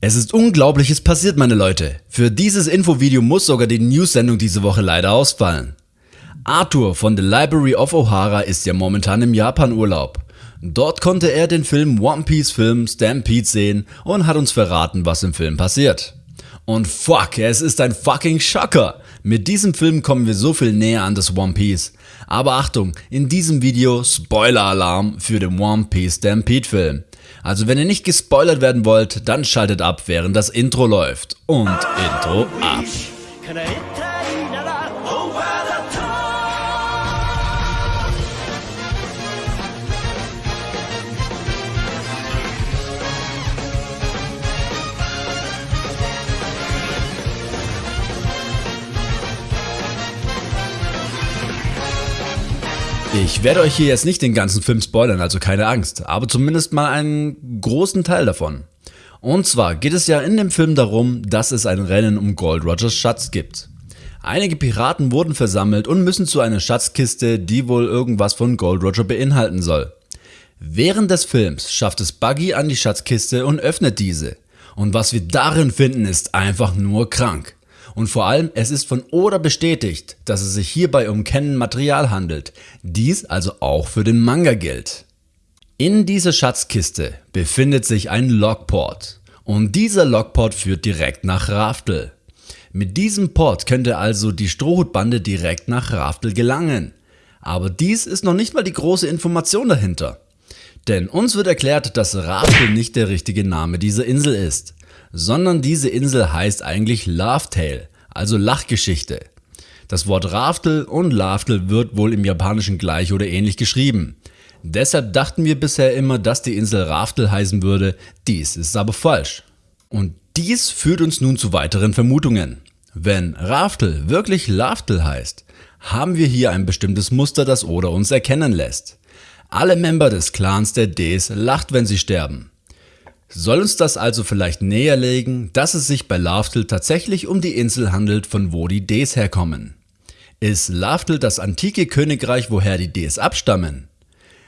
Es ist Unglaubliches passiert, meine Leute. Für dieses Infovideo muss sogar die News-Sendung diese Woche leider ausfallen. Arthur von The Library of O'Hara ist ja momentan im Japan-Urlaub. Dort konnte er den Film One Piece Film Stampede sehen und hat uns verraten, was im Film passiert. Und fuck, es ist ein fucking Schocker. Mit diesem Film kommen wir so viel näher an das One Piece. Aber Achtung, in diesem Video Spoiler-Alarm für den One Piece Stampede Film. Also wenn ihr nicht gespoilert werden wollt, dann schaltet ab, während das Intro läuft. Und Intro ab. Ich werde euch hier jetzt nicht den ganzen Film spoilern, also keine Angst, aber zumindest mal einen großen Teil davon. Und zwar geht es ja in dem Film darum, dass es ein Rennen um Gold Rogers Schatz gibt. Einige Piraten wurden versammelt und müssen zu einer Schatzkiste, die wohl irgendwas von Gold Roger beinhalten soll. Während des Films schafft es Buggy an die Schatzkiste und öffnet diese. Und was wir darin finden ist einfach nur krank. Und vor allem, es ist von Oda bestätigt, dass es sich hierbei um Canon-Material handelt. Dies also auch für den Manga gilt. In dieser Schatzkiste befindet sich ein Logport. Und dieser Logport führt direkt nach Raftel. Mit diesem Port könnte also die Strohhutbande direkt nach Raftel gelangen. Aber dies ist noch nicht mal die große Information dahinter. Denn uns wird erklärt, dass Raftel nicht der richtige Name dieser Insel ist sondern diese Insel heißt eigentlich Laughtale, also Lachgeschichte. Das Wort Raftel und Laftel wird wohl im Japanischen gleich oder ähnlich geschrieben. Deshalb dachten wir bisher immer, dass die Insel Raftel heißen würde, dies ist aber falsch. Und dies führt uns nun zu weiteren Vermutungen. Wenn Raftel wirklich Laftel heißt, haben wir hier ein bestimmtes Muster, das Oda uns erkennen lässt. Alle Member des Clans der Ds lacht, wenn sie sterben. Soll uns das also vielleicht näherlegen, dass es sich bei Laftel tatsächlich um die Insel handelt, von wo die Ds herkommen? Ist Laftel das antike Königreich, woher die Ds abstammen?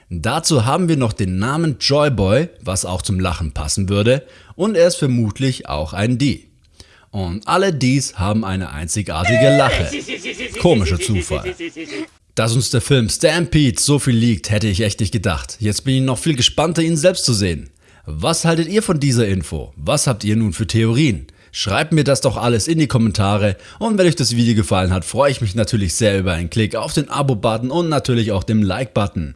Dazu haben wir noch den Namen Joyboy, was auch zum Lachen passen würde, und er ist vermutlich auch ein D. Und alle Ds haben eine einzigartige Lache. Komischer Zufall. Dass uns der Film Stampede so viel liegt, hätte ich echt nicht gedacht. Jetzt bin ich noch viel gespannter, ihn selbst zu sehen. Was haltet ihr von dieser Info? Was habt ihr nun für Theorien? Schreibt mir das doch alles in die Kommentare und wenn euch das Video gefallen hat, freue ich mich natürlich sehr über einen Klick auf den Abo-Button und natürlich auch den Like-Button.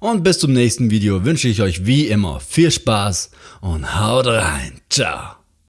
Und bis zum nächsten Video wünsche ich euch wie immer viel Spaß und haut rein. Ciao.